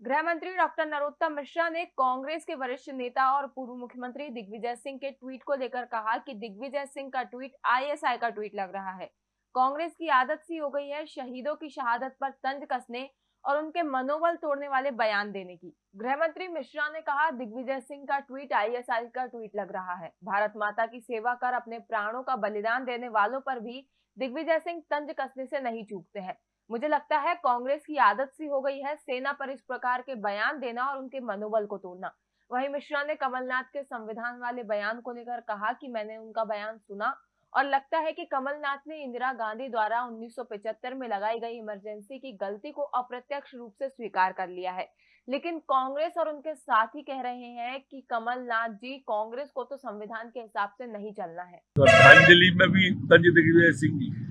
गृह मंत्री डॉक्टर नरोत्तम मिश्रा ने कांग्रेस के वरिष्ठ नेता और पूर्व मुख्यमंत्री दिग्विजय सिंह के ट्वीट को लेकर कहा कि दिग्विजय सिंह का ट्वीट आईएसआई का ट्वीट लग रहा है। कांग्रेस की आदत सी हो गई है शहीदों की शहादत पर तंज कसने और उनके मनोबल तोड़ने वाले बयान देने की। गृह मंत्री मिश्रा ने कहा, दिग्विजय सिंह का ट्वीट आईएसआई का ट्वीट लग रहा है। भारत माता की सेवा कर अपने प्राणों का बलिदान देने वालों पर भी दिग्विजय सिंह तंज कसने से नहीं चूकते हैं। मुझे लगता है कांग्रेस की आदत सी हो गई है सेना पर इस प्रकार के बयान देना और उनके मनोबल को तोड़ना। वहीं मिश्रा ने कमलनाथ के संविधान वाले बयान को लेकर कहा कि मैंने उनका बयान सुना और लगता है कि कमलनाथ ने इंदिरा गांधी द्वारा 1975 में लगाई गई इमरजेंसी की गलती को अप्रत्यक्ष रूप से स्वीकार कर लिया है। लेकिन कांग्रेस और उनके साथी कह रहे हैं कि कमलनाथ जी, कांग्रेस को तो संविधान के हिसाब से नहीं चलना है। श्रद्धांजलि में भी दिग्विजय सिंह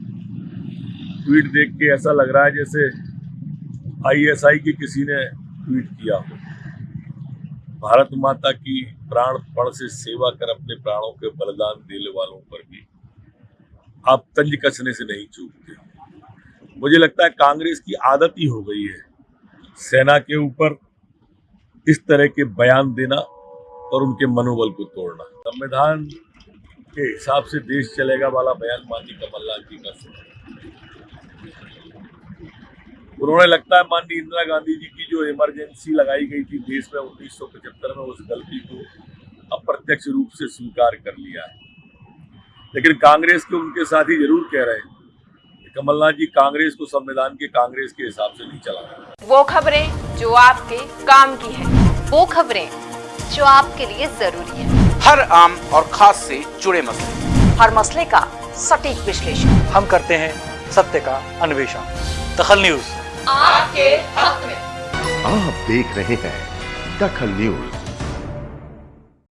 ट्वीट देख के ऐसा लग रहा है जैसे आईएसआई की किसी ने ट्वीट किया हो। भारत माता की प्राण पण से सेवा कर अपने प्राणों के बलिदान देने वालों पर भी आप तंज कसने से नहीं चूकते। मुझे लगता है कांग्रेस की आदत ही हो गई है सेना के ऊपर इस तरह के बयान देना और उनके मनोबल को तोड़ना। संविधान के हिसाब से देश चलेगा वाला बयान माननीय कमलनाथ जी का सुना उन्होंने लगता है माननीय इंदिरा गांधी जी की जो इमरजेंसी लगाई गई थी देश में 1975 में उस गलती को अप्रत्यक्ष रूप से स्वीकार कर लिया है। लेकिन कांग्रेस के उनके साथी ज़रूर कह रहे हैं कमलनाथ जी कांग्रेस को संविधान के कांग्रेस के हिसाब से नहीं चला वो खबरें जो आपके काम की है वो खबरें जो आपके लिए ज़रूरी है। हर आम और खास से जुड़े मसले। हर मसले का सटीक विश्लेषण। हम करते हैं सत्य का अन्वेषण। दखल न्यूज़। आपके हक में। आप देख रहे हैं दखल न्यूज़।